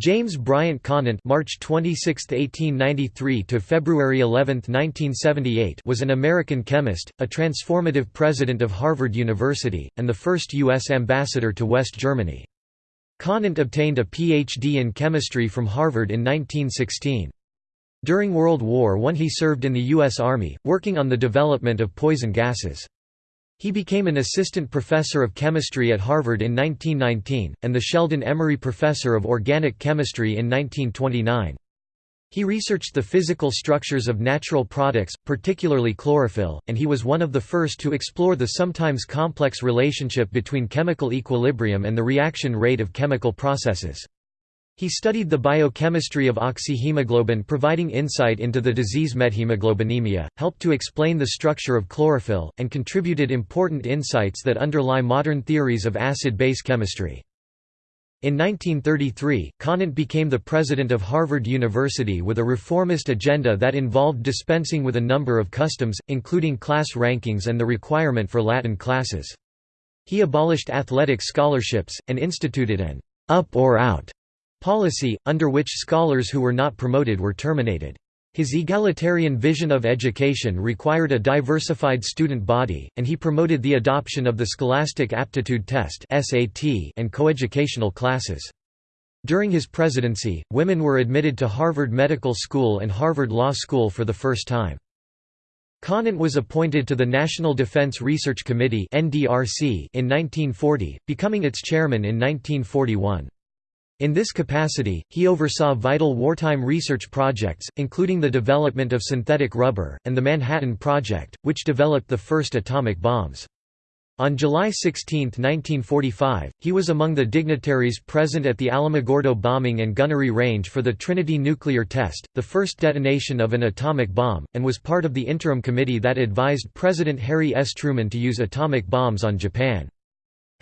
James Bryant Conant (March 26, 1893 to February 11, 1978) was an American chemist, a transformative president of Harvard University, and the first U.S. ambassador to West Germany. Conant obtained a Ph.D. in chemistry from Harvard in 1916. During World War I he served in the U.S. Army, working on the development of poison gases. He became an assistant professor of chemistry at Harvard in 1919, and the Sheldon Emery Professor of Organic Chemistry in 1929. He researched the physical structures of natural products, particularly chlorophyll, and he was one of the first to explore the sometimes complex relationship between chemical equilibrium and the reaction rate of chemical processes. He studied the biochemistry of oxyhemoglobin providing insight into the disease methemoglobinemia, helped to explain the structure of chlorophyll, and contributed important insights that underlie modern theories of acid-base chemistry. In 1933, Conant became the president of Harvard University with a reformist agenda that involved dispensing with a number of customs, including class rankings and the requirement for Latin classes. He abolished athletic scholarships, and instituted an up or out policy, under which scholars who were not promoted were terminated. His egalitarian vision of education required a diversified student body, and he promoted the adoption of the Scholastic Aptitude Test and coeducational classes. During his presidency, women were admitted to Harvard Medical School and Harvard Law School for the first time. Conant was appointed to the National Defense Research Committee in 1940, becoming its chairman in 1941. In this capacity, he oversaw vital wartime research projects, including the development of synthetic rubber, and the Manhattan Project, which developed the first atomic bombs. On July 16, 1945, he was among the dignitaries present at the Alamogordo bombing and gunnery range for the Trinity nuclear test, the first detonation of an atomic bomb, and was part of the interim committee that advised President Harry S. Truman to use atomic bombs on Japan.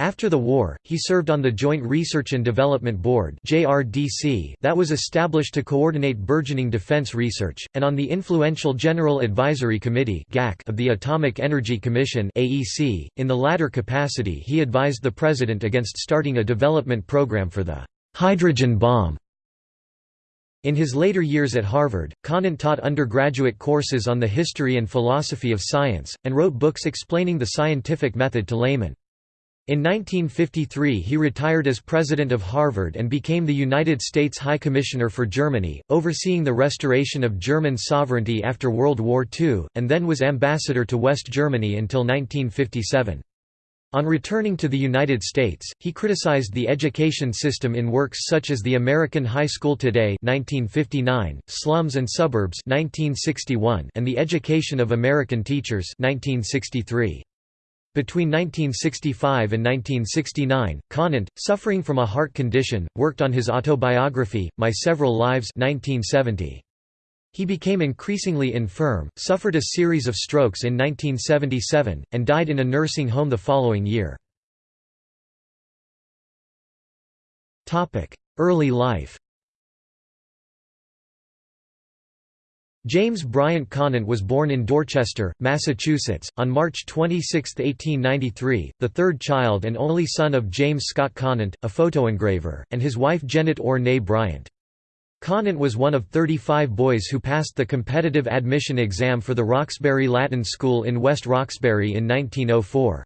After the war, he served on the Joint Research and Development Board that was established to coordinate burgeoning defense research, and on the influential General Advisory Committee of the Atomic Energy Commission .In the latter capacity he advised the President against starting a development program for the «hydrogen bomb». In his later years at Harvard, Conant taught undergraduate courses on the history and philosophy of science, and wrote books explaining the scientific method to laymen. In 1953 he retired as president of Harvard and became the United States High Commissioner for Germany, overseeing the restoration of German sovereignty after World War II, and then was ambassador to West Germany until 1957. On returning to the United States, he criticized the education system in works such as The American High School Today 1959, Slums and Suburbs 1961, and The Education of American Teachers 1963. Between 1965 and 1969, Conant, suffering from a heart condition, worked on his autobiography, My Several Lives 1970. He became increasingly infirm, suffered a series of strokes in 1977, and died in a nursing home the following year. Early life James Bryant Conant was born in Dorchester, Massachusetts, on March 26, 1893, the third child and only son of James Scott Conant, a photoengraver, and his wife Janet Orr Bryant. Conant was one of 35 boys who passed the competitive admission exam for the Roxbury Latin School in West Roxbury in 1904.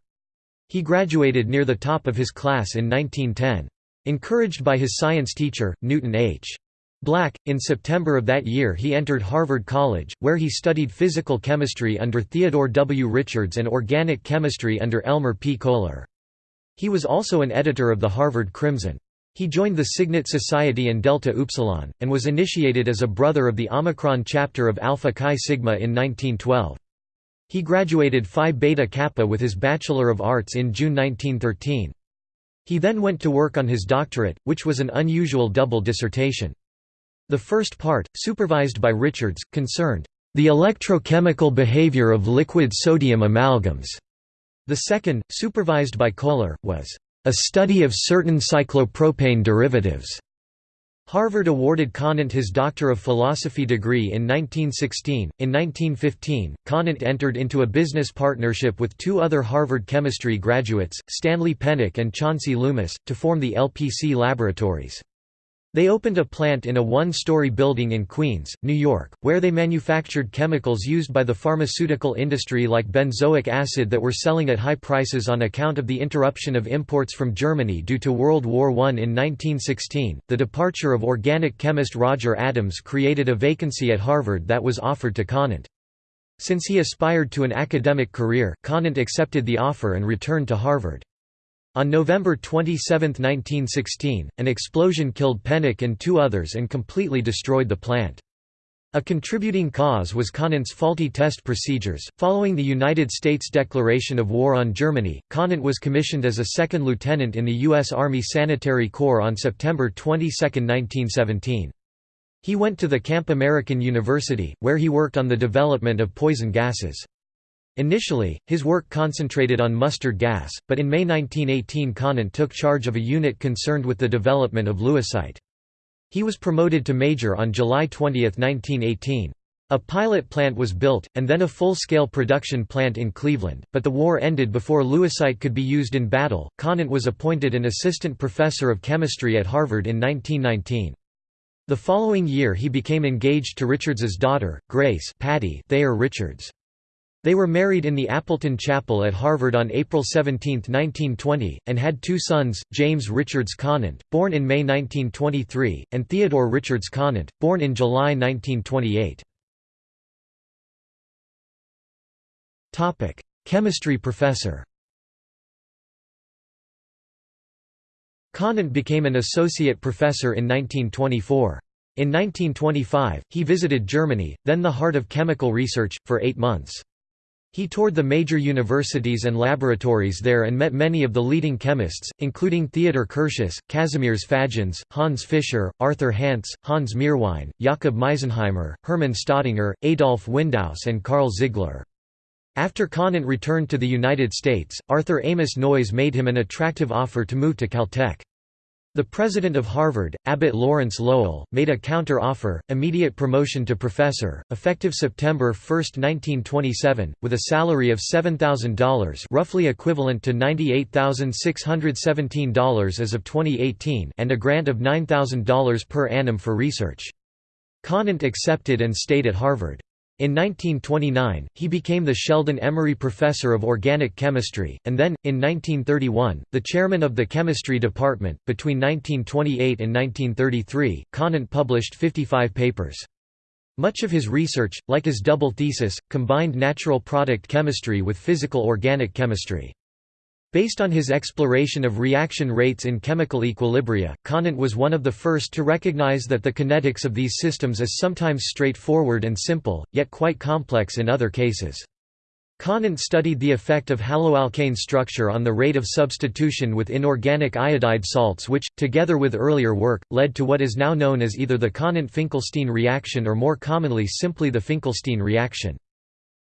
He graduated near the top of his class in 1910. Encouraged by his science teacher, Newton H. Black. In September of that year he entered Harvard College, where he studied physical chemistry under Theodore W. Richards and organic chemistry under Elmer P. Kohler. He was also an editor of the Harvard Crimson. He joined the Signet Society and Delta Upsilon, and was initiated as a brother of the Omicron chapter of Alpha Chi Sigma in 1912. He graduated Phi Beta Kappa with his Bachelor of Arts in June 1913. He then went to work on his doctorate, which was an unusual double dissertation. The first part, supervised by Richards, concerned, "...the electrochemical behavior of liquid sodium amalgams." The second, supervised by Kohler, was, "...a study of certain cyclopropane derivatives." Harvard awarded Conant his Doctor of Philosophy degree in 1916. In 1915, Conant entered into a business partnership with two other Harvard chemistry graduates, Stanley Pennock and Chauncey Loomis, to form the LPC Laboratories. They opened a plant in a one-story building in Queens, New York, where they manufactured chemicals used by the pharmaceutical industry like benzoic acid that were selling at high prices on account of the interruption of imports from Germany due to World War I in 1916. The departure of organic chemist Roger Adams created a vacancy at Harvard that was offered to Conant. Since he aspired to an academic career, Conant accepted the offer and returned to Harvard. On November 27, 1916, an explosion killed Pennock and two others and completely destroyed the plant. A contributing cause was Conant's faulty test procedures. Following the United States declaration of war on Germany, Conant was commissioned as a second lieutenant in the U.S. Army Sanitary Corps on September 22, 1917. He went to the Camp American University, where he worked on the development of poison gases. Initially, his work concentrated on mustard gas, but in May 1918 Conant took charge of a unit concerned with the development of lewisite. He was promoted to major on July 20, 1918. A pilot plant was built, and then a full-scale production plant in Cleveland, but the war ended before lewisite could be used in battle. Conant was appointed an assistant professor of chemistry at Harvard in 1919. The following year he became engaged to Richards's daughter, Grace Patty Thayer Richards. They were married in the Appleton Chapel at Harvard on April 17, 1920, and had two sons, James Richards Conant, born in May 1923, and Theodore Richards Conant, born in July 1928. Chemistry professor Conant became an associate professor in 1924. In 1925, he visited Germany, then the heart of chemical research, for eight months. He toured the major universities and laboratories there and met many of the leading chemists, including Theodor Curtius, Kazimierz Fajans, Hans Fischer, Arthur Hantzsch, Hans Meerwein, Jakob Meisenheimer, Hermann Staudinger, Adolf Windaus and Carl Ziegler. After Conant returned to the United States, Arthur Amos Noyes made him an attractive offer to move to Caltech. The president of Harvard, Abbott Lawrence Lowell, made a counter-offer, immediate promotion to professor, effective September 1, 1927, with a salary of $7,000 roughly equivalent to $98,617 as of 2018 and a grant of $9,000 per annum for research. Conant accepted and stayed at Harvard. In 1929, he became the Sheldon Emery Professor of Organic Chemistry, and then, in 1931, the chairman of the chemistry department. Between 1928 and 1933, Conant published 55 papers. Much of his research, like his double thesis, combined natural product chemistry with physical organic chemistry. Based on his exploration of reaction rates in chemical equilibria, Conant was one of the first to recognize that the kinetics of these systems is sometimes straightforward and simple, yet quite complex in other cases. Conant studied the effect of haloalkane structure on the rate of substitution with inorganic iodide salts which, together with earlier work, led to what is now known as either the Conant-Finkelstein reaction or more commonly simply the Finkelstein reaction.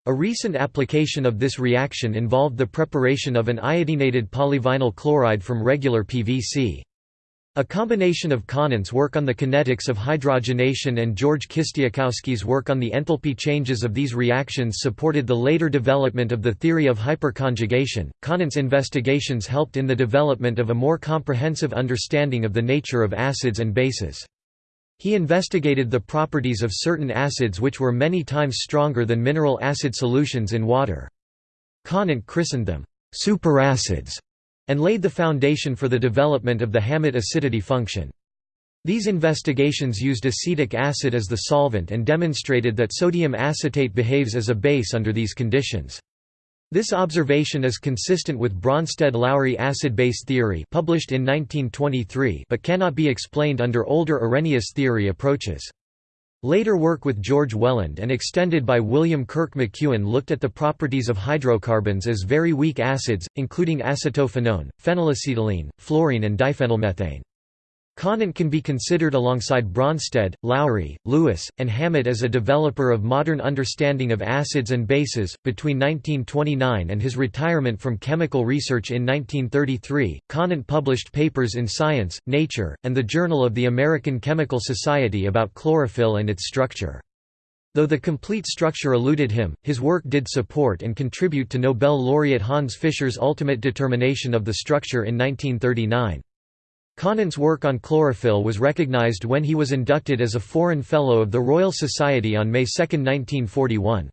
A recent application of this reaction involved the preparation of an iodinated polyvinyl chloride from regular PVC. A combination of Conant's work on the kinetics of hydrogenation and George Kistiakowsky's work on the enthalpy changes of these reactions supported the later development of the theory of hyperconjugation. Conant's investigations helped in the development of a more comprehensive understanding of the nature of acids and bases. He investigated the properties of certain acids which were many times stronger than mineral acid solutions in water. Conant christened them superacids and laid the foundation for the development of the Hammett acidity function. These investigations used acetic acid as the solvent and demonstrated that sodium acetate behaves as a base under these conditions. This observation is consistent with Bronsted-Lowry acid-base theory published in 1923 but cannot be explained under older Arrhenius theory approaches. Later work with George Wheland and extended by William Kirk McEwen looked at the properties of hydrocarbons as very weak acids, including acetophenone, phenylacetylene, fluorene and diphenylmethane. Conant can be considered alongside Bronsted, Lowry, Lewis, and Hammett as a developer of modern understanding of acids and bases. Between 1929 and his retirement from chemical research in 1933, Conant published papers in Science, Nature, and the Journal of the American Chemical Society about chlorophyll and its structure. Though the complete structure eluded him, his work did support and contribute to Nobel laureate Hans Fischer's ultimate determination of the structure in 1939. Conant's work on chlorophyll was recognized when he was inducted as a Foreign Fellow of the Royal Society on May 2, 1941.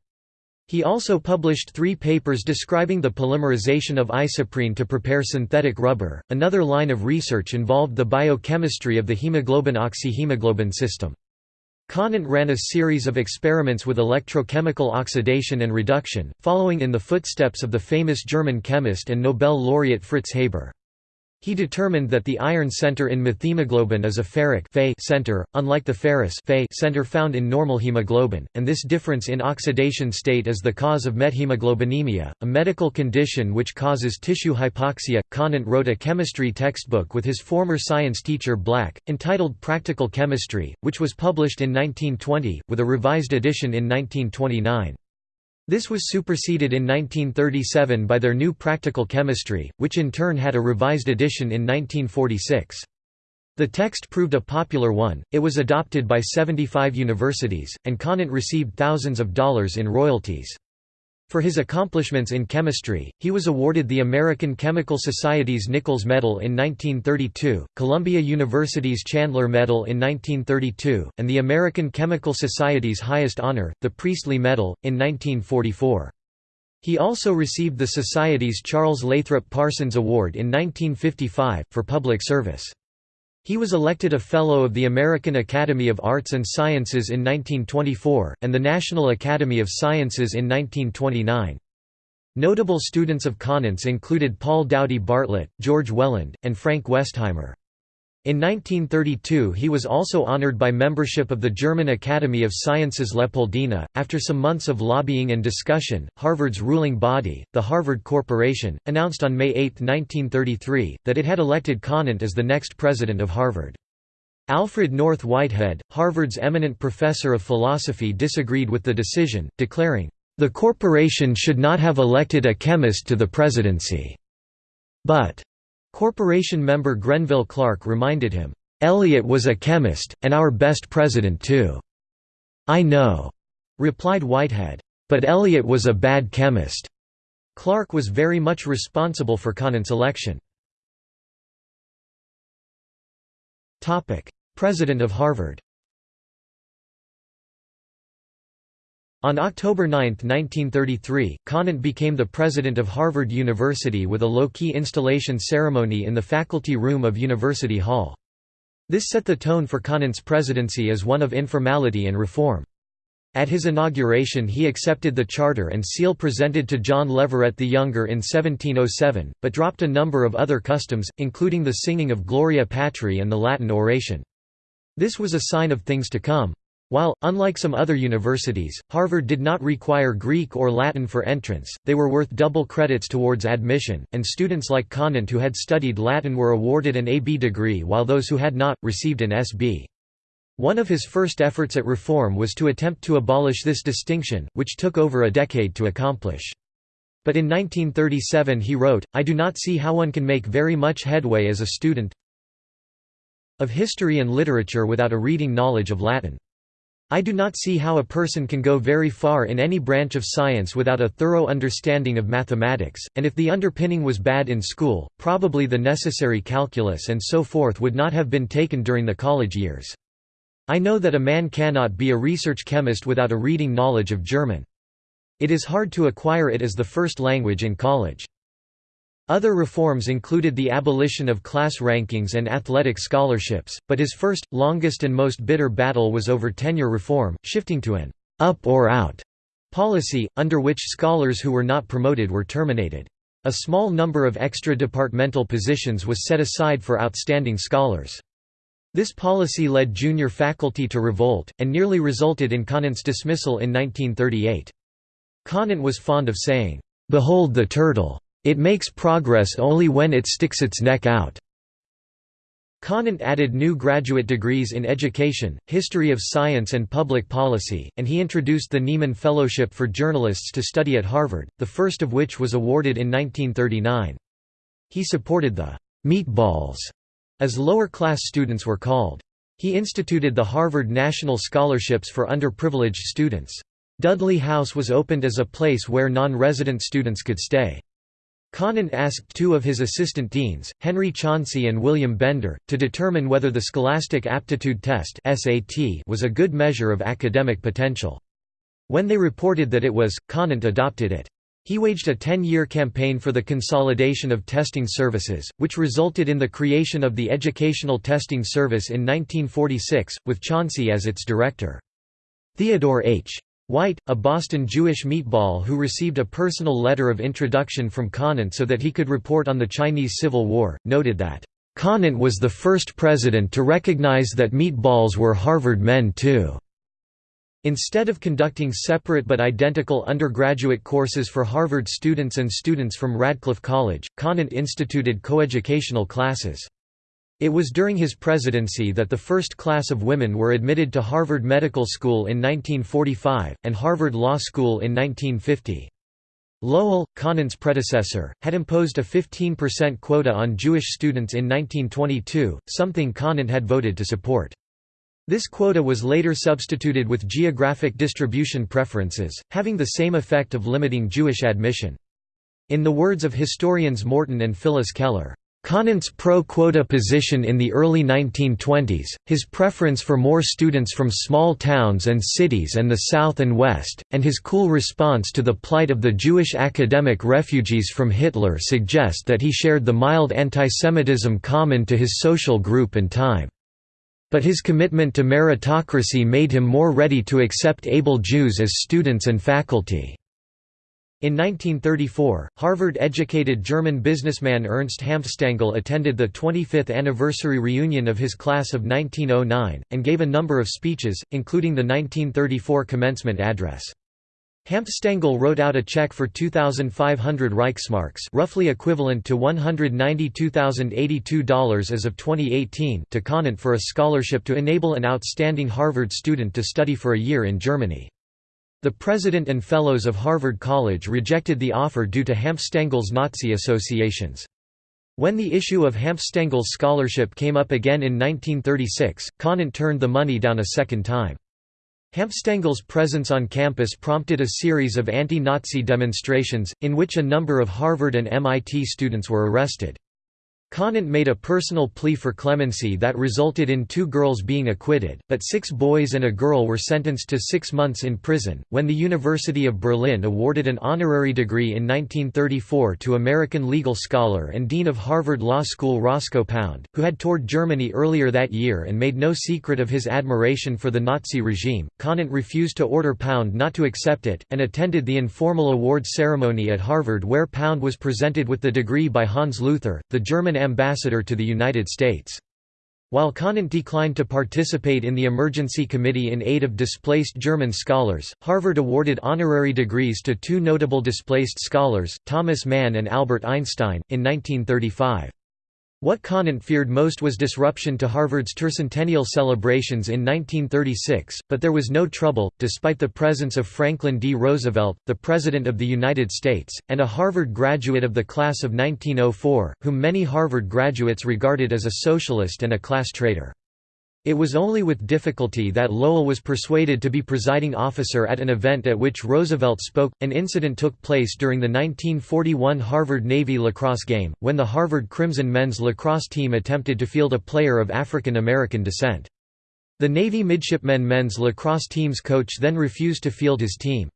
He also published three papers describing the polymerization of isoprene to prepare synthetic rubber. Another line of research involved the biochemistry of the hemoglobin oxyhemoglobin system. Conant ran a series of experiments with electrochemical oxidation and reduction, following in the footsteps of the famous German chemist and Nobel laureate Fritz Haber. He determined that the iron center in methemoglobin is a ferric center, unlike the ferrous center found in normal hemoglobin, and this difference in oxidation state is the cause of methemoglobinemia, a medical condition which causes tissue hypoxia. Conant wrote a chemistry textbook with his former science teacher Black, entitled Practical Chemistry, which was published in 1920, with a revised edition in 1929. This was superseded in 1937 by their new Practical Chemistry, which in turn had a revised edition in 1946. The text proved a popular one, it was adopted by 75 universities, and Conant received thousands of dollars in royalties. For his accomplishments in chemistry, he was awarded the American Chemical Society's Nichols Medal in 1932, Columbia University's Chandler Medal in 1932, and the American Chemical Society's highest honor, the Priestley Medal, in 1944. He also received the Society's Charles Lathrop Parsons Award in 1955, for public service. He was elected a Fellow of the American Academy of Arts and Sciences in 1924, and the National Academy of Sciences in 1929. Notable students of Conant's included Paul Doughty Bartlett, George Wheland, and Frank Westheimer. In 1932 he was also honored by membership of the German Academy of Sciences Leopoldina. After some months of lobbying and discussion, Harvard's ruling body, the Harvard Corporation, announced on May 8, 1933, that it had elected Conant as the next president of Harvard. Alfred North Whitehead, Harvard's eminent professor of philosophy disagreed with the decision, declaring, "...the corporation should not have elected a chemist to the presidency." But Corporation member Grenville Clark reminded him, "'Eliot was a chemist, and our best president too." "'I know,' replied Whitehead. "'But Eliot was a bad chemist.'" Clark was very much responsible for Conant's election. President of Harvard On October 9, 1933, Conant became the president of Harvard University with a low-key installation ceremony in the faculty room of University Hall. This set the tone for Conant's presidency as one of informality and reform. At his inauguration he accepted the charter and seal presented to John Leverett the Younger in 1707, but dropped a number of other customs, including the singing of Gloria Patri and the Latin oration. This was a sign of things to come. While, unlike some other universities, Harvard did not require Greek or Latin for entrance, they were worth double credits towards admission, and students like Conant who had studied Latin were awarded an AB degree while those who had not, received an SB. One of his first efforts at reform was to attempt to abolish this distinction, which took over a decade to accomplish. But in 1937 he wrote, I do not see how one can make very much headway as a student of history and literature without a reading knowledge of Latin. I do not see how a person can go very far in any branch of science without a thorough understanding of mathematics, and if the underpinning was bad in school, probably the necessary calculus and so forth would not have been taken during the college years. I know that a man cannot be a research chemist without a reading knowledge of German. It is hard to acquire it as the first language in college. Other reforms included the abolition of class rankings and athletic scholarships, but his first, longest and most bitter battle was over tenure reform, shifting to an «up or out» policy, under which scholars who were not promoted were terminated. A small number of extra-departmental positions was set aside for outstanding scholars. This policy led junior faculty to revolt, and nearly resulted in Conant's dismissal in 1938. Conant was fond of saying, "'Behold the turtle!' It makes progress only when it sticks its neck out. Conant added new graduate degrees in education, history of science and public policy, and he introduced the Nieman Fellowship for journalists to study at Harvard, the first of which was awarded in 1939. He supported the «meatballs», as lower-class students were called. He instituted the Harvard National Scholarships for underprivileged students. Dudley House was opened as a place where non-resident students could stay. Conant asked two of his assistant deans, Henry Chauncey and William Bender, to determine whether the Scholastic Aptitude Test was a good measure of academic potential. When they reported that it was, Conant adopted it. He waged a 10-year campaign for the consolidation of testing services, which resulted in the creation of the Educational Testing Service in 1946, with Chauncey as its director. Theodore H. White, a Boston Jewish meatball who received a personal letter of introduction from Conant so that he could report on the Chinese Civil War, noted that, "...Conant was the first president to recognize that meatballs were Harvard men too." Instead of conducting separate but identical undergraduate courses for Harvard students and students from Radcliffe College, Conant instituted coeducational classes. It was during his presidency that the first class of women were admitted to Harvard Medical School in 1945, and Harvard Law School in 1950. Lowell, Conant's predecessor, had imposed a 15% quota on Jewish students in 1922, something Conant had voted to support. This quota was later substituted with geographic distribution preferences, having the same effect of limiting Jewish admission. In the words of historians Morton and Phyllis Keller, Conant's pro-quota position in the early 1920s, his preference for more students from small towns and cities and the South and West, and his cool response to the plight of the Jewish academic refugees from Hitler suggest that he shared the mild antisemitism common to his social group and time but his commitment to meritocracy made him more ready to accept able Jews as students and faculty. In 1934, Harvard-educated German businessman Ernst Hanfstaengl attended the 25th anniversary reunion of his class of 1909, and gave a number of speeches, including the 1934 commencement address. Hanfstaengl wrote out a check for 2,500 Reichsmarks roughly equivalent to $192,082 as of 2018 to Conant for a scholarship to enable an outstanding Harvard student to study for a year in Germany. The president and fellows of Harvard College rejected the offer due to Hanfstaengl's Nazi associations. When the issue of Hanfstaengl's scholarship came up again in 1936, Conant turned the money down a second time. Hanfstaengl's presence on campus prompted a series of anti-Nazi demonstrations, in which a number of Harvard and MIT students were arrested. Conant made a personal plea for clemency that resulted in two girls being acquitted, but six boys and a girl were sentenced to six months in prison. When the University of Berlin awarded an honorary degree in 1934 to American legal scholar and dean of Harvard Law School Roscoe Pound, who had toured Germany earlier that year and made no secret of his admiration for the Nazi regime, Conant refused to order Pound not to accept it, and attended the informal award ceremony at Harvard where Pound was presented with the degree by Hans Luther, the German ambassador to the United States. While Conant declined to participate in the emergency committee in aid of displaced German scholars, Harvard awarded honorary degrees to two notable displaced scholars, Thomas Mann and Albert Einstein, in 1935. What Conant feared most was disruption to Harvard's tercentennial celebrations in 1936, but there was no trouble, despite the presence of Franklin D. Roosevelt, the President of the United States, and a Harvard graduate of the class of 1904, whom many Harvard graduates regarded as a socialist and a class traitor. It was only with difficulty that Lowell was persuaded to be presiding officer at an event at which Roosevelt spoke. An incident took place during the 1941 Harvard Navy lacrosse game, when the Harvard Crimson men's lacrosse team attempted to field a player of African American descent. The Navy midshipmen men's lacrosse team's coach then refused to field his team.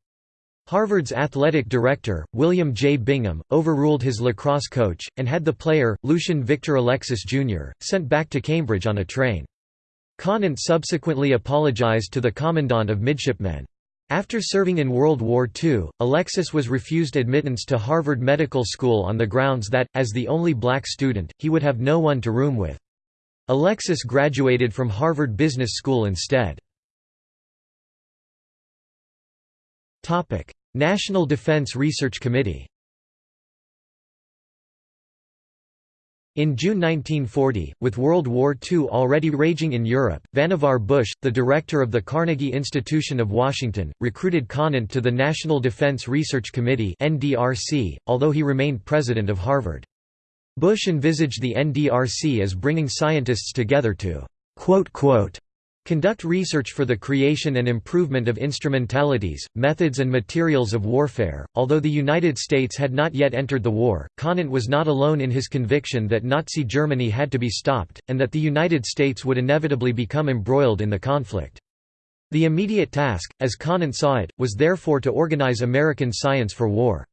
Harvard's athletic director, William J. Bingham, overruled his lacrosse coach, and had the player, Lucian Victor Alexis Jr., sent back to Cambridge on a train. Conant subsequently apologized to the Commandant of Midshipmen. After serving in World War II, Alexis was refused admittance to Harvard Medical School on the grounds that, as the only black student, he would have no one to room with. Alexis graduated from Harvard Business School instead. National Defense Research Committee In June 1940, with World War II already raging in Europe, Vannevar Bush, the director of the Carnegie Institution of Washington, recruited Conant to the National Defense Research Committee although he remained president of Harvard. Bush envisaged the NDRC as bringing scientists together to quote, quote, Conduct research for the creation and improvement of instrumentalities, methods and materials of warfare. Although the United States had not yet entered the war, Conant was not alone in his conviction that Nazi Germany had to be stopped, and that the United States would inevitably become embroiled in the conflict. The immediate task, as Conant saw it, was therefore to organize American science for war.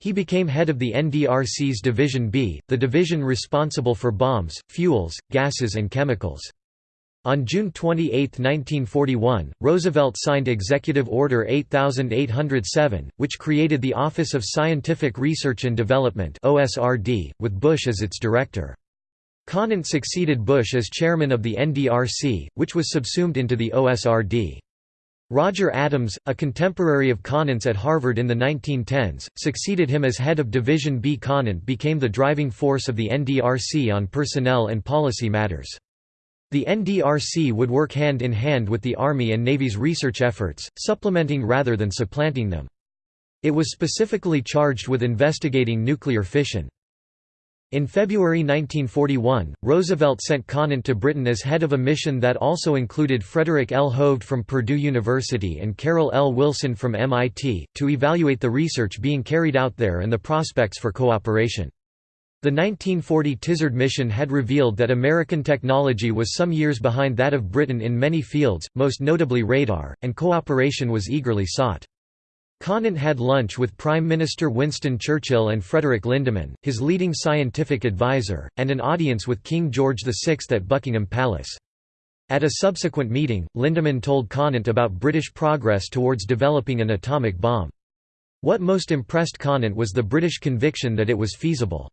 He became head of the NDRC's Division B, the division responsible for bombs, fuels, gases and chemicals. On June 28, 1941, Roosevelt signed Executive Order 8807, which created the Office of Scientific Research and Development with Bush as its director. Conant succeeded Bush as chairman of the NDRC, which was subsumed into the OSRD. Roger Adams, a contemporary of Conant's at Harvard in the 1910s, succeeded him as head of Division B. Conant became the driving force of the NDRC on personnel and policy matters. The NDRC would work hand in hand with the Army and Navy's research efforts, supplementing rather than supplanting them. It was specifically charged with investigating nuclear fission. In February 1941, Roosevelt sent Conant to Britain as head of a mission that also included Frederick L. Hovde from Purdue University and Carroll L. Wilson from MIT, to evaluate the research being carried out there and the prospects for cooperation. The 1940 Tizard mission had revealed that American technology was some years behind that of Britain in many fields, most notably radar, and cooperation was eagerly sought. Conant had lunch with Prime Minister Winston Churchill and Frederick Lindemann, his leading scientific advisor, and an audience with King George VI at Buckingham Palace. At a subsequent meeting, Lindemann told Conant about British progress towards developing an atomic bomb. What most impressed Conant was the British conviction that it was feasible.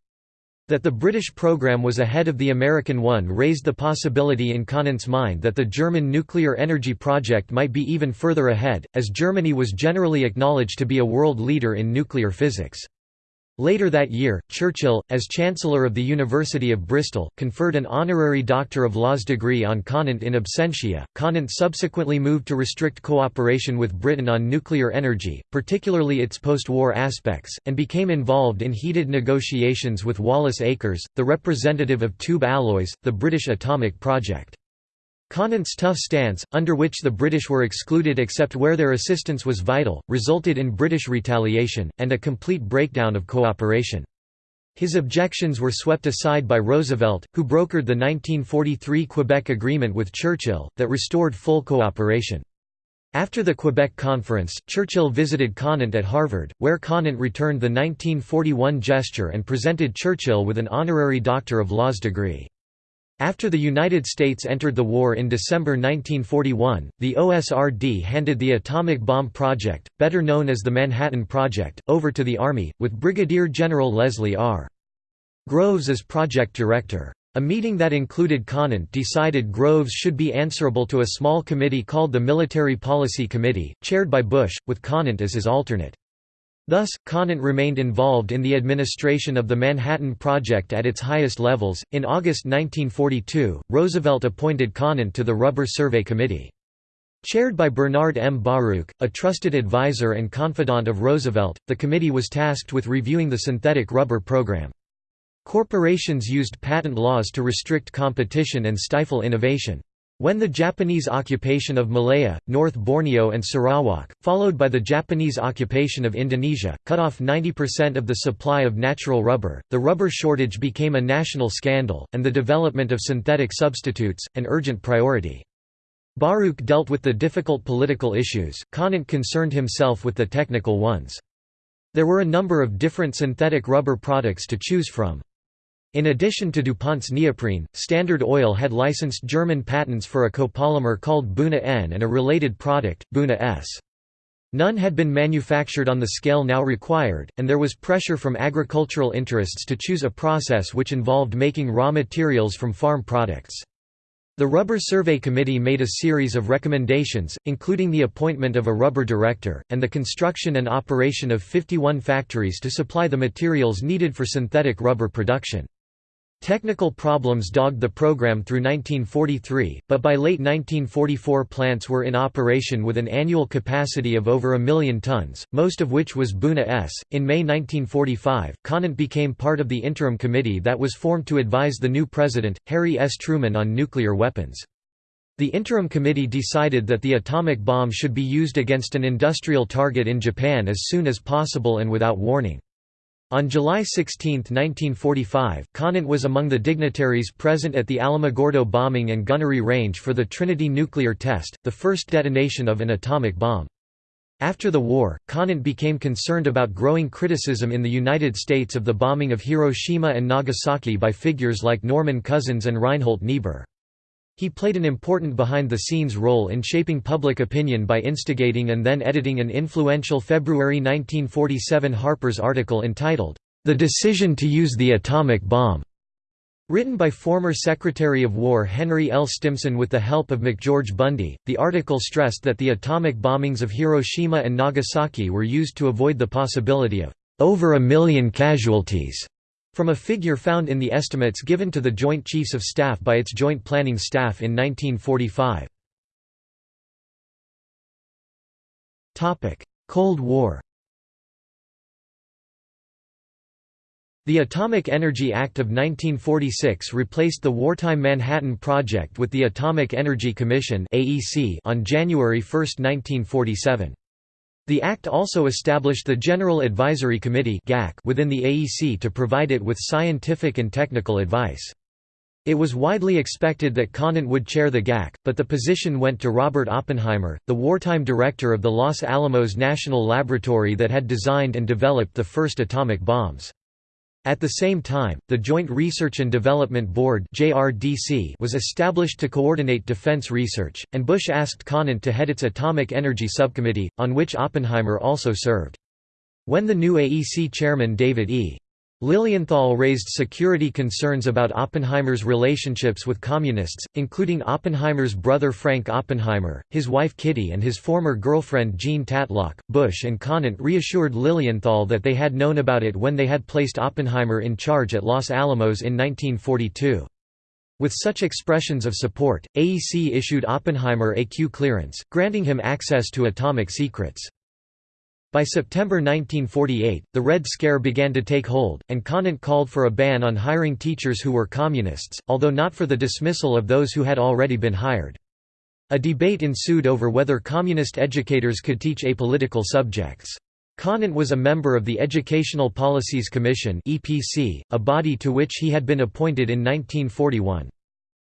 That the British program was ahead of the American one raised the possibility in Conant's mind that the German nuclear energy project might be even further ahead, as Germany was generally acknowledged to be a world leader in nuclear physics. Later that year, Churchill, as Chancellor of the University of Bristol, conferred an honorary Doctor of Laws degree on Conant in absentia. Conant subsequently moved to restrict cooperation with Britain on nuclear energy, particularly its post war aspects, and became involved in heated negotiations with Wallace Akers, the representative of Tube Alloys, the British atomic project. Conant's tough stance, under which the British were excluded except where their assistance was vital, resulted in British retaliation, and a complete breakdown of cooperation. His objections were swept aside by Roosevelt, who brokered the 1943 Quebec Agreement with Churchill, that restored full cooperation. After the Quebec Conference, Churchill visited Conant at Harvard, where Conant returned the 1941 gesture and presented Churchill with an honorary Doctor of Laws degree. After the United States entered the war in December 1941, the OSRD handed the atomic bomb project, better known as the Manhattan Project, over to the Army, with Brigadier General Leslie R. Groves as project director. A meeting that included Conant decided Groves should be answerable to a small committee called the Military Policy Committee, chaired by Bush, with Conant as his alternate. Thus, Conant remained involved in the administration of the Manhattan Project at its highest levels. In August 1942, Roosevelt appointed Conant to the Rubber Survey Committee. Chaired by Bernard M. Baruch, a trusted advisor and confidant of Roosevelt, the committee was tasked with reviewing the synthetic rubber program. Corporations used patent laws to restrict competition and stifle innovation. When the Japanese occupation of Malaya, North Borneo and Sarawak, followed by the Japanese occupation of Indonesia, cut off 90% of the supply of natural rubber, the rubber shortage became a national scandal, and the development of synthetic substitutes, an urgent priority. Baruch dealt with the difficult political issues, Conant concerned himself with the technical ones. There were a number of different synthetic rubber products to choose from. In addition to DuPont's neoprene, Standard Oil had licensed German patents for a copolymer called Buna N and a related product, Buna S. None had been manufactured on the scale now required, and there was pressure from agricultural interests to choose a process which involved making raw materials from farm products. The Rubber Survey Committee made a series of recommendations, including the appointment of a rubber director, and the construction and operation of 51 factories to supply the materials needed for synthetic rubber production. Technical problems dogged the program through 1943, but by late 1944 plants were in operation with an annual capacity of over a million tons, most of which was Buna S. In May 1945, Conant became part of the interim committee that was formed to advise the new president, Harry S. Truman on nuclear weapons. The interim committee decided that the atomic bomb should be used against an industrial target in Japan as soon as possible and without warning. On July 16, 1945, Conant was among the dignitaries present at the Alamogordo bombing and gunnery range for the Trinity nuclear test, the first detonation of an atomic bomb. After the war, Conant became concerned about growing criticism in the United States of the bombing of Hiroshima and Nagasaki by figures like Norman Cousins and Reinhold Niebuhr. He played an important behind-the-scenes role in shaping public opinion by instigating and then editing an influential February 1947 Harper's article entitled, "'The Decision to Use the Atomic Bomb' Written by former Secretary of War Henry L. Stimson with the help of McGeorge Bundy, the article stressed that the atomic bombings of Hiroshima and Nagasaki were used to avoid the possibility of over a million casualties from a figure found in the estimates given to the Joint Chiefs of Staff by its Joint Planning Staff in 1945. Cold War The Atomic Energy Act of 1946 replaced the wartime Manhattan Project with the Atomic Energy Commission on January 1, 1947. The Act also established the General Advisory Committee within the AEC to provide it with scientific and technical advice. It was widely expected that Conant would chair the GAC, but the position went to Robert Oppenheimer, the wartime director of the Los Alamos National Laboratory that had designed and developed the first atomic bombs. At the same time, the Joint Research and Development Board was established to coordinate defense research, and Bush asked Conant to head its Atomic Energy Subcommittee, on which Oppenheimer also served. When the new AEC chairman David E. Lilienthal raised security concerns about Oppenheimer's relationships with communists, including Oppenheimer's brother Frank Oppenheimer, his wife Kitty and his former girlfriend Jean Tatlock. Bush and Conant reassured Lilienthal that they had known about it when they had placed Oppenheimer in charge at Los Alamos in 1942. With such expressions of support, AEC issued Oppenheimer a Q clearance, granting him access to atomic secrets. By September 1948, the Red Scare began to take hold, and Conant called for a ban on hiring teachers who were communists, although not for the dismissal of those who had already been hired. A debate ensued over whether communist educators could teach apolitical subjects. Conant was a member of the Educational Policies Commission a body to which he had been appointed in 1941.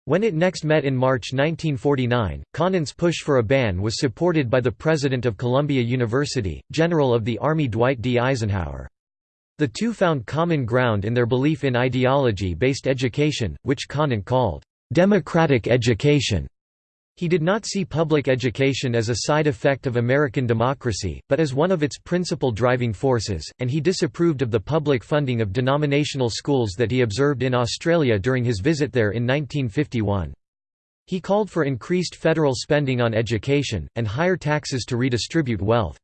When it next met in March 1949, Conant's push for a ban was supported by the president of Columbia University, General of the Army Dwight D. Eisenhower. The two found common ground in their belief in ideology-based education, which Conant called, "...democratic education." He did not see public education as a side effect of American democracy, but as one of its principal driving forces, and he disapproved of the public funding of denominational schools that he observed in Australia during his visit there in 1951. He called for increased federal spending on education, and higher taxes to redistribute wealth.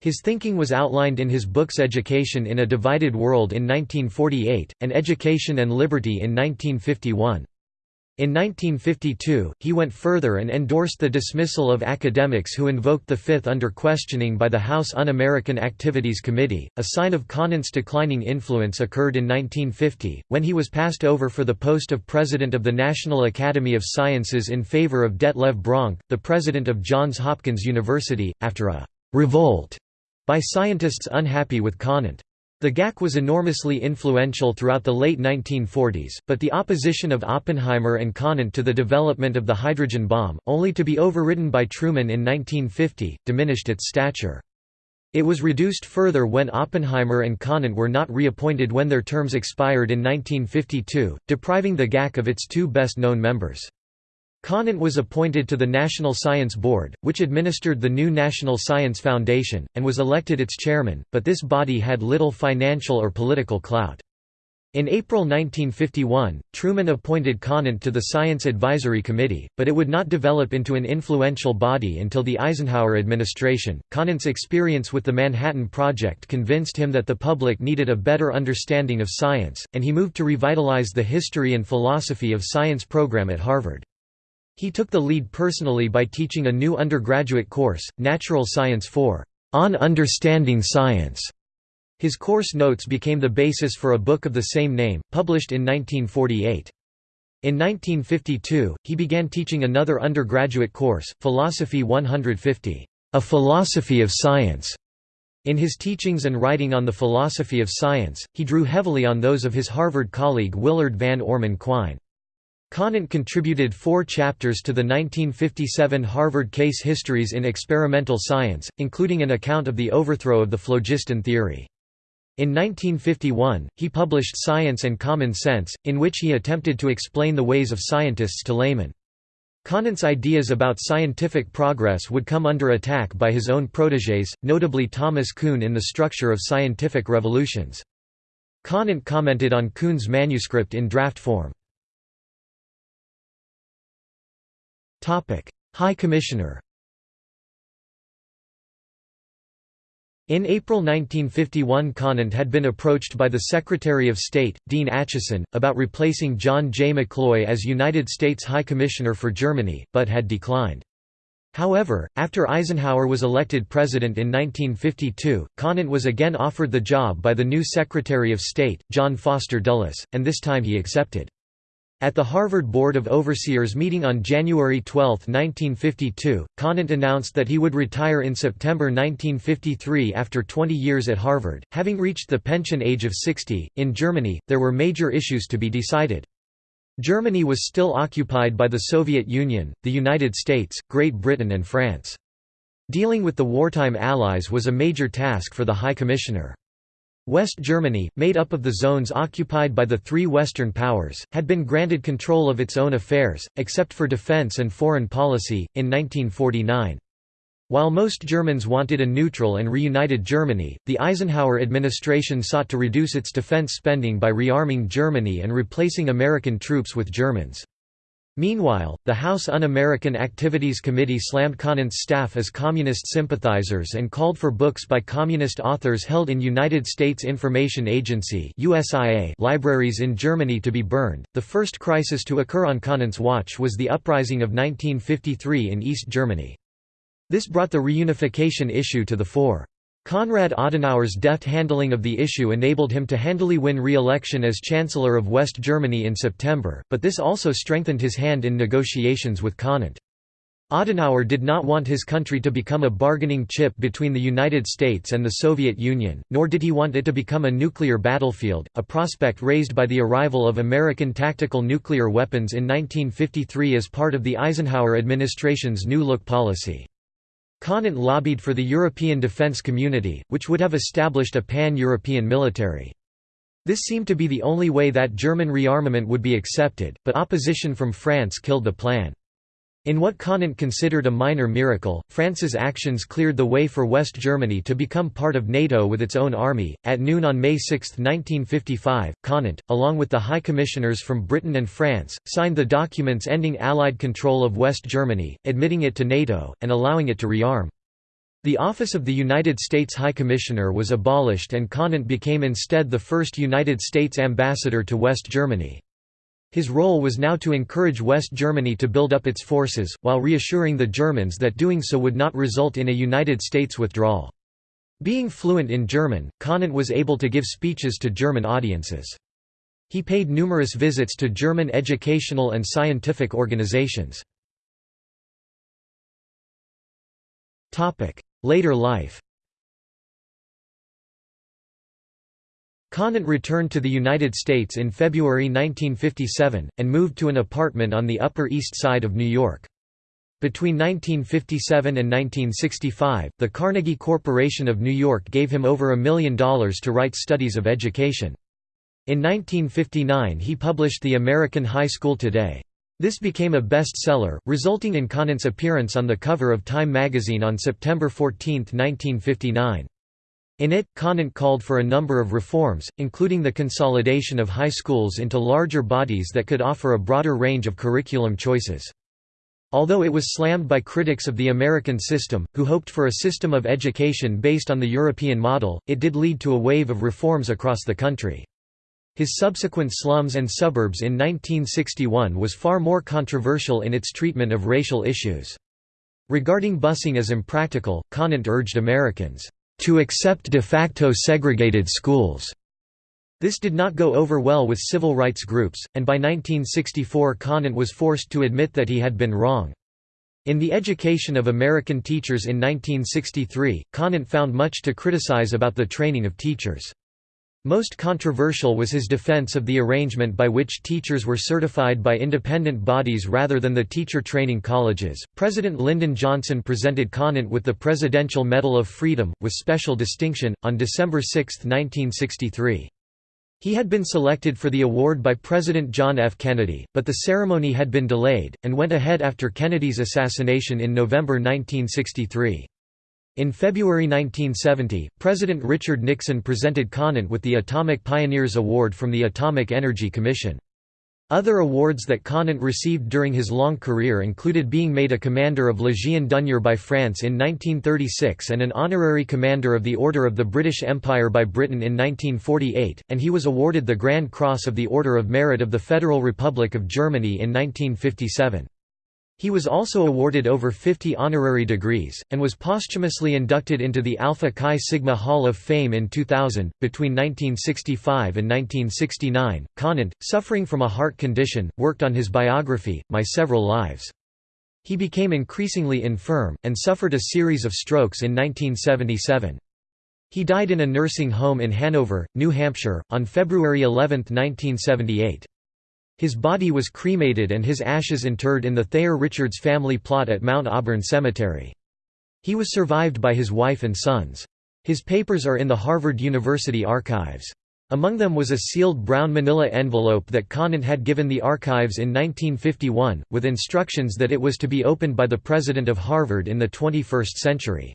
His thinking was outlined in his books Education in a Divided World in 1948, and Education and Liberty in 1951. In 1952, he went further and endorsed the dismissal of academics who invoked the Fifth under questioning by the House Un-American Activities Committee. A sign of Conant's declining influence occurred in 1950, when he was passed over for the post of president of the National Academy of Sciences in favor of Detlev Bronk, the president of Johns Hopkins University, after a revolt by scientists unhappy with Conant. The GAC was enormously influential throughout the late 1940s, but the opposition of Oppenheimer and Conant to the development of the hydrogen bomb, only to be overridden by Truman in 1950, diminished its stature. It was reduced further when Oppenheimer and Conant were not reappointed when their terms expired in 1952, depriving the GAC of its two best-known members. Conant was appointed to the National Science Board, which administered the new National Science Foundation, and was elected its chairman, but this body had little financial or political clout. In April 1951, Truman appointed Conant to the Science Advisory Committee, but it would not develop into an influential body until the Eisenhower administration. Conant's experience with the Manhattan Project convinced him that the public needed a better understanding of science, and he moved to revitalize the history and philosophy of science program at Harvard. He took the lead personally by teaching a new undergraduate course, Natural Science 4, On Understanding Science. His course notes became the basis for a book of the same name, published in 1948. In 1952, he began teaching another undergraduate course, Philosophy 150, A Philosophy of Science. In his teachings and writing on the philosophy of science, he drew heavily on those of his Harvard colleague Willard Van Orman Quine. Conant contributed four chapters to the 1957 Harvard case histories in experimental science, including an account of the overthrow of the phlogiston theory. In 1951, he published Science and Common Sense, in which he attempted to explain the ways of scientists to laymen. Conant's ideas about scientific progress would come under attack by his own protégés, notably Thomas Kuhn in The Structure of Scientific Revolutions. Conant commented on Kuhn's manuscript in draft form. High Commissioner In April 1951 Conant had been approached by the Secretary of State, Dean Acheson, about replacing John J. McCloy as United States High Commissioner for Germany, but had declined. However, after Eisenhower was elected president in 1952, Conant was again offered the job by the new Secretary of State, John Foster Dulles, and this time he accepted. At the Harvard Board of Overseers meeting on January 12, 1952, Conant announced that he would retire in September 1953 after 20 years at Harvard, having reached the pension age of 60. In Germany, there were major issues to be decided. Germany was still occupied by the Soviet Union, the United States, Great Britain and France. Dealing with the wartime allies was a major task for the High Commissioner. West Germany, made up of the zones occupied by the three Western powers, had been granted control of its own affairs, except for defense and foreign policy, in 1949. While most Germans wanted a neutral and reunited Germany, the Eisenhower administration sought to reduce its defense spending by rearming Germany and replacing American troops with Germans. Meanwhile, the House Un-American Activities Committee slammed Conant's staff as communist sympathizers and called for books by communist authors held in United States Information Agency (USIA) libraries in Germany to be burned. The first crisis to occur on Conant's watch was the uprising of 1953 in East Germany. This brought the reunification issue to the fore. Konrad Adenauer's deft handling of the issue enabled him to handily win re-election as Chancellor of West Germany in September, but this also strengthened his hand in negotiations with Conant. Adenauer did not want his country to become a bargaining chip between the United States and the Soviet Union, nor did he want it to become a nuclear battlefield, a prospect raised by the arrival of American tactical nuclear weapons in 1953 as part of the Eisenhower administration's New Look policy. Conant lobbied for the European Defence Community, which would have established a pan-European military. This seemed to be the only way that German rearmament would be accepted, but opposition from France killed the plan. In what Conant considered a minor miracle, France's actions cleared the way for West Germany to become part of NATO with its own army. At noon on May 6, 1955, Conant, along with the High Commissioners from Britain and France, signed the documents ending Allied control of West Germany, admitting it to NATO, and allowing it to rearm. The office of the United States High Commissioner was abolished and Conant became instead the first United States ambassador to West Germany. His role was now to encourage West Germany to build up its forces, while reassuring the Germans that doing so would not result in a United States withdrawal. Being fluent in German, Conant was able to give speeches to German audiences. He paid numerous visits to German educational and scientific organizations. Later life Conant returned to the United States in February 1957, and moved to an apartment on the Upper East Side of New York. Between 1957 and 1965, the Carnegie Corporation of New York gave him over a million dollars to write studies of education. In 1959 he published The American High School Today. This became a bestseller, resulting in Conant's appearance on the cover of Time magazine on September 14, 1959. In it, Conant called for a number of reforms, including the consolidation of high schools into larger bodies that could offer a broader range of curriculum choices. Although it was slammed by critics of the American system, who hoped for a system of education based on the European model, it did lead to a wave of reforms across the country. His subsequent Slums and Suburbs in 1961 was far more controversial in its treatment of racial issues. Regarding busing as impractical, Conant urged Americans, to accept de facto segregated schools. This did not go over well with civil rights groups, and by 1964 Conant was forced to admit that he had been wrong. In The Education of American Teachers in 1963, Conant found much to criticize about the training of teachers. Most controversial was his defense of the arrangement by which teachers were certified by independent bodies rather than the teacher training colleges. President Lyndon Johnson presented Conant with the Presidential Medal of Freedom, with special distinction, on December 6, 1963. He had been selected for the award by President John F. Kennedy, but the ceremony had been delayed, and went ahead after Kennedy's assassination in November 1963. In February 1970, President Richard Nixon presented Conant with the Atomic Pioneers Award from the Atomic Energy Commission. Other awards that Conant received during his long career included being made a Commander of Légion d'honneur by France in 1936 and an honorary Commander of the Order of the British Empire by Britain in 1948, and he was awarded the Grand Cross of the Order of Merit of the Federal Republic of Germany in 1957. He was also awarded over 50 honorary degrees, and was posthumously inducted into the Alpha Chi Sigma Hall of Fame in 2000. Between 1965 and 1969, Conant, suffering from a heart condition, worked on his biography, My Several Lives. He became increasingly infirm, and suffered a series of strokes in 1977. He died in a nursing home in Hanover, New Hampshire, on February 11, 1978. His body was cremated and his ashes interred in the Thayer Richards family plot at Mount Auburn Cemetery. He was survived by his wife and sons. His papers are in the Harvard University archives. Among them was a sealed brown manila envelope that Conant had given the archives in 1951, with instructions that it was to be opened by the president of Harvard in the 21st century.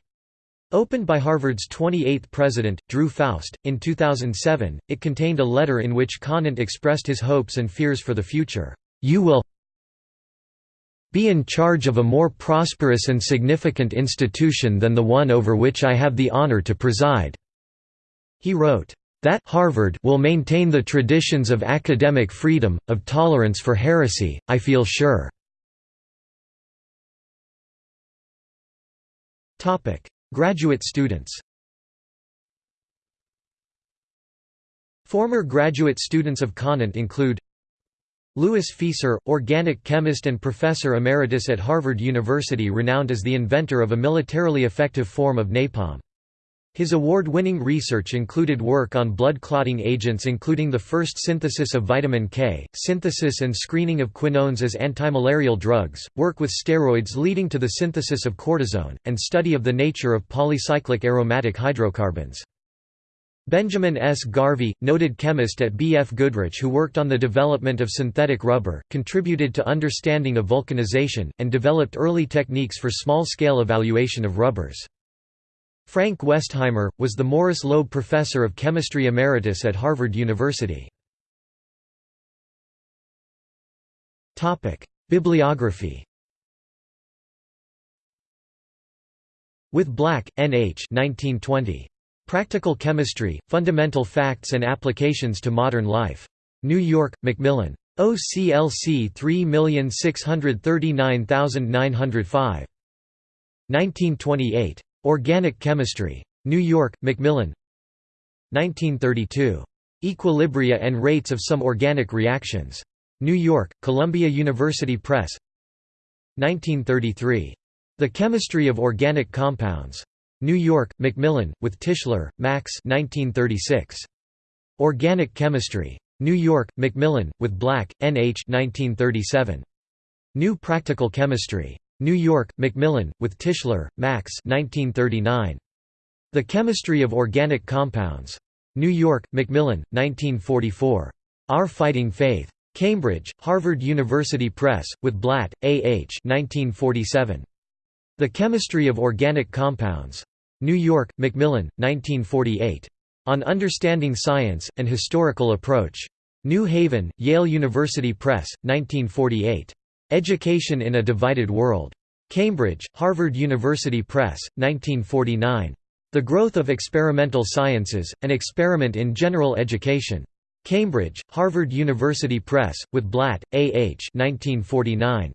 Opened by Harvard's 28th president, Drew Faust, in 2007, it contained a letter in which Conant expressed his hopes and fears for the future. You will be in charge of a more prosperous and significant institution than the one over which I have the honor to preside." He wrote, "...that Harvard will maintain the traditions of academic freedom, of tolerance for heresy, I feel sure." Graduate students Former graduate students of Conant include Louis Fieser, organic chemist and professor emeritus at Harvard University renowned as the inventor of a militarily effective form of napalm. His award-winning research included work on blood clotting agents including the first synthesis of vitamin K, synthesis and screening of quinones as antimalarial drugs, work with steroids leading to the synthesis of cortisone, and study of the nature of polycyclic aromatic hydrocarbons. Benjamin S. Garvey, noted chemist at B. F. Goodrich who worked on the development of synthetic rubber, contributed to understanding of vulcanization, and developed early techniques for small-scale evaluation of rubbers. Frank Westheimer, was the Morris Loeb Professor of Chemistry Emeritus at Harvard University. Bibliography With Black, N. H. 1920. Practical Chemistry, Fundamental Facts and Applications to Modern Life. New York, Macmillan. OCLC 3639905. 1928. Organic Chemistry. New York, Macmillan 1932. Equilibria and Rates of Some Organic Reactions. New York, Columbia University Press 1933. The Chemistry of Organic Compounds. New York, Macmillan, with Tischler, Max 1936. Organic Chemistry. New York, Macmillan, with Black, N. H. 1937. New Practical Chemistry. New York, Macmillan, with Tischler, Max 1939. The Chemistry of Organic Compounds. New York, Macmillan, 1944. Our Fighting Faith. Cambridge, Harvard University Press, with Blatt, A. H. 1947. The Chemistry of Organic Compounds. New York, Macmillan, 1948. On Understanding Science, An Historical Approach. New Haven, Yale University Press, 1948. Education in a Divided World. Cambridge, Harvard University Press, 1949. The Growth of Experimental Sciences, An Experiment in General Education. Cambridge, Harvard University Press, with Blatt, A. H. 1949.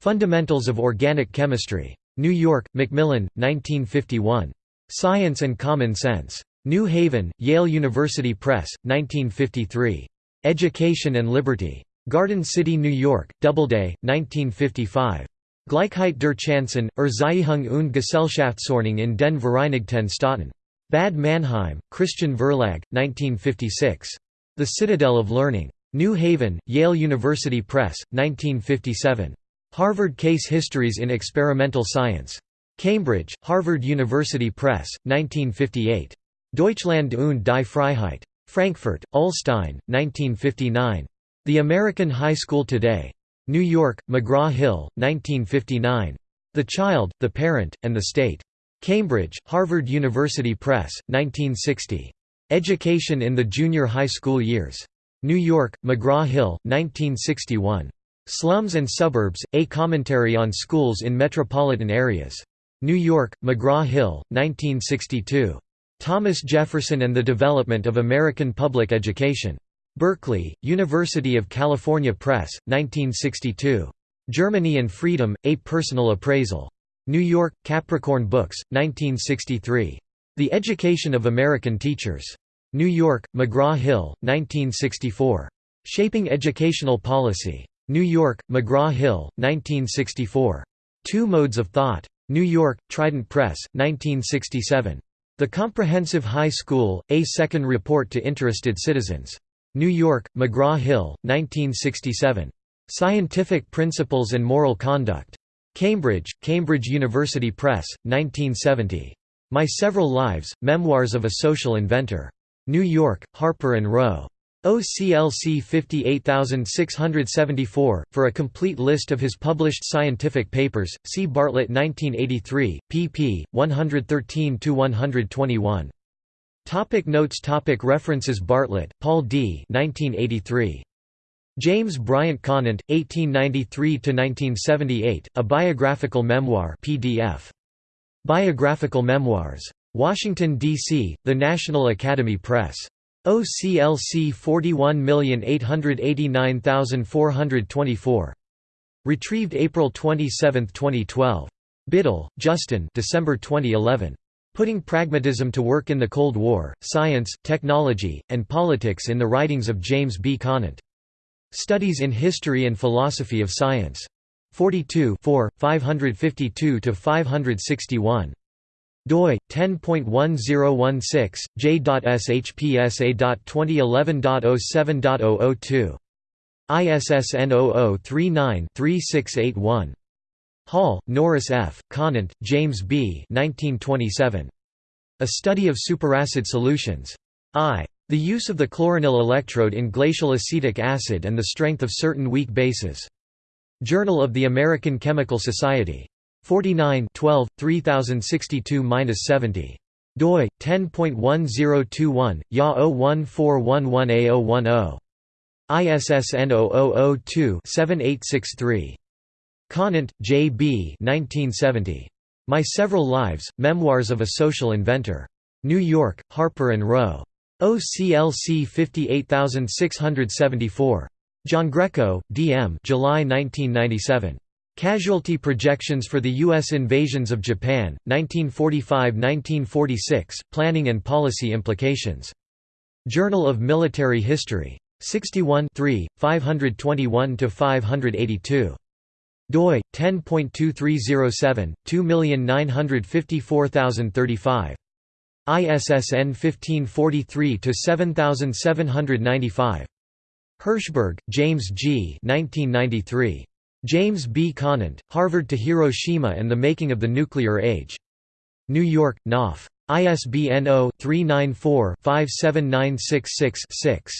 Fundamentals of Organic Chemistry. New York, Macmillan, 1951. Science and Common Sense. New Haven, Yale University Press, 1953. Education and Liberty. Garden City, New York, Doubleday, 1955. Gleichheit der Chancen, Erziehung und Gesellschaftsordnung in den Vereinigten Staaten. Bad Nauheim, Christian Verlag, 1956. The Citadel of Learning. New Haven, Yale University Press, 1957. Harvard Case Histories in Experimental Science. Cambridge, Harvard University Press, 1958. Deutschland und die Freiheit. Frankfurt, Ullstein, 1959. The American High School Today. New York, McGraw-Hill, 1959. The Child, the Parent, and the State. Cambridge, Harvard University Press, 1960. Education in the Junior High School Years. New York, McGraw-Hill, 1961. Slums and Suburbs, A Commentary on Schools in Metropolitan Areas. New York, McGraw-Hill, 1962. Thomas Jefferson and the Development of American Public Education. Berkeley, University of California Press, 1962. Germany and Freedom, A Personal Appraisal. New York, Capricorn Books, 1963. The Education of American Teachers. New York, McGraw-Hill, 1964. Shaping Educational Policy. New York, McGraw-Hill, 1964. Two Modes of Thought. New York, Trident Press, 1967. The Comprehensive High School, A Second Report to Interested Citizens. New York, McGraw-Hill, 1967. Scientific Principles and Moral Conduct. Cambridge, Cambridge University Press, 1970. My Several Lives, Memoirs of a Social Inventor. New York, Harper & Row. OCLC 58674. For a complete list of his published scientific papers, see Bartlett 1983, pp. 113–121. Topic notes topic References Bartlett, Paul D. 1983. James Bryant Conant, 1893–1978, A Biographical Memoir PDF. Biographical Memoirs. Washington, D.C., The National Academy Press. OCLC 41889424. Retrieved April 27, 2012. Biddle, Justin December 2011. Putting Pragmatism to Work in the Cold War, Science, Technology, and Politics in the Writings of James B. Conant. Studies in History and Philosophy of Science. 42 552–561 doi 10.1016 j.shpsa.2011.07.002 ISSN 0039-3681 Hall, Norris F., Conant, James B. 1927. A Study of Superacid Solutions. I. The Use of the Chloranil Electrode in Glacial Acetic Acid and the Strength of Certain Weak Bases. Journal of the American Chemical Society. 49 12, 3062–70 doi 10.1021 ya 01411a010 ISSN 0002-7863 Conant, J. B. 1970. My Several Lives, Memoirs of a Social Inventor. New York, Harper & Row. OCLC 58674. Giangreco, D. M. July 1997. Casualty Projections for the U.S. Invasions of Japan, 1945–1946, Planning and Policy Implications. Journal of Military History. 61 521–582 doi 10.2307 2954035 ISSN 1543 to 7795 Hershberg, James G. 1993. James B. Conant, Harvard to Hiroshima and the Making of the Nuclear Age. New York, Knopf. ISBN 0-394-57966-6.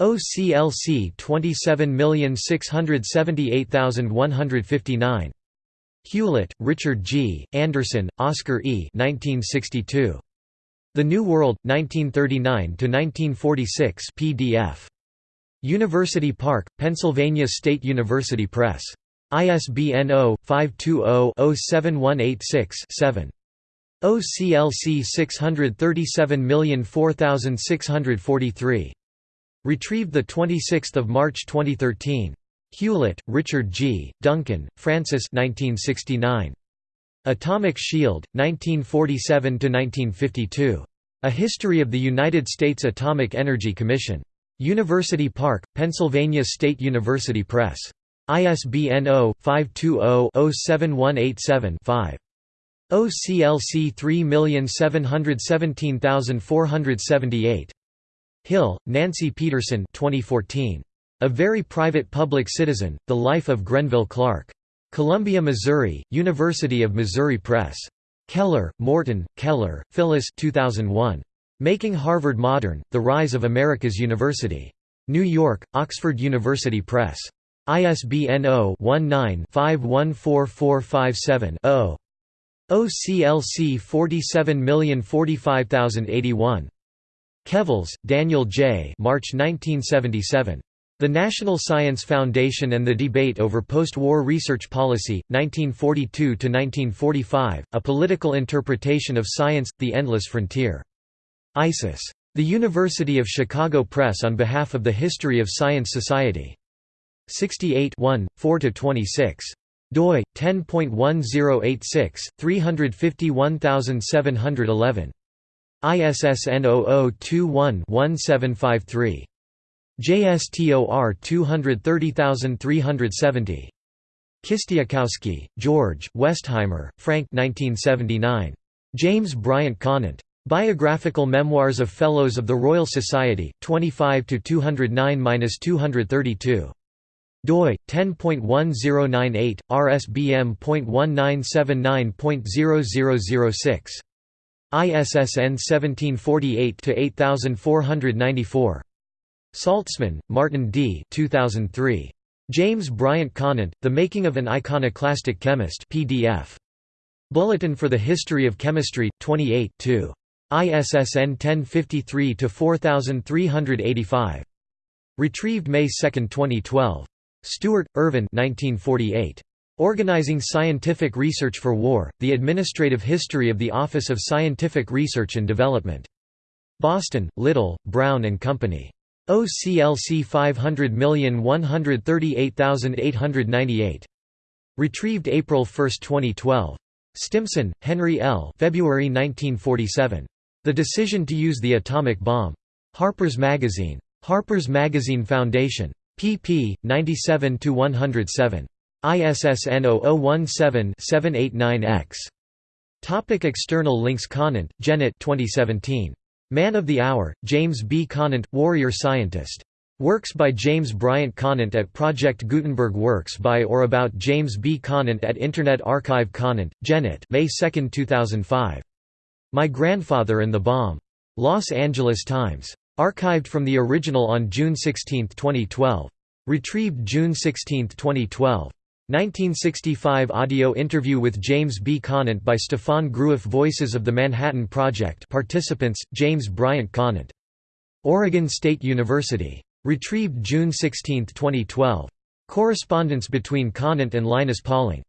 OCLC 27678159. Hewlett, Richard G., Anderson, Oscar E. 1962. The New World, 1939–1946 PDF. University Park, Pennsylvania State University Press. ISBN 0-520-07186-7. OCLC 637004643. Retrieved 26 March 2013. Hewlett, Richard G., Duncan, Francis 1969. Atomic Shield, 1947–1952. A History of the United States Atomic Energy Commission. University Park, Pennsylvania State University Press. ISBN 0-520-07187-5. OCLC 3717478. Hill, Nancy Peterson 2014. A Very Private Public Citizen, The Life of Grenville Clark. Columbia, Missouri, University of Missouri Press. Keller, Morton, Keller, Phyllis 2001. Making Harvard Modern, The Rise of America's University. New York, Oxford University Press. ISBN 0-19-514457-0. OCLC 47045081. Kevles, Daniel J. March 1977. The National Science Foundation and the Debate over Post-War Research Policy, 1942–1945, A Political Interpretation of Science – The Endless Frontier. ISIS. The University of Chicago Press on behalf of the History of Science Society. 68 4–26 doi 10.1086 351711 ISSN 0021-1753 JSTOR 230370 Kistiakowsky, George, Westheimer, Frank 1979. James Bryant Conant. Biographical Memoirs of Fellows of the Royal Society, 25 209–232 doi 10.1098 rsbm.1979.0006 ISSN 1748-8494. Saltzman, Martin D. 2003. James Bryant Conant, The Making of an Iconoclastic Chemist PDF. Bulletin for the History of Chemistry, 28 2. ISSN 1053-4385. Retrieved May 2, 2012. Stewart, Irvin 1948. Organizing Scientific Research for War, The Administrative History of the Office of Scientific Research and Development. Boston, Little, Brown and Company. OCLC 500138898. Retrieved April 1, 2012. Stimson, Henry L. February 1947. The Decision to Use the Atomic Bomb. Harper's Magazine. Harper's Magazine Foundation pp. 97–107. ISSN 0017-789-X. Topic external links Conant, Janet 2017. Man of the Hour, James B. Conant, Warrior Scientist. Works by James Bryant Conant at Project Gutenberg Works by or about James B. Conant at Internet Archive Conant, Janet May 2, 2005. My Grandfather and the Bomb. Los Angeles Times. Archived from the original on June 16, 2012. Retrieved June 16, 2012. 1965 audio interview with James B. Conant by Stephane Groueff Voices of the Manhattan Project participants, James Bryant Conant. Oregon State University. Retrieved June 16, 2012. Correspondence between Conant and Linus Pauling.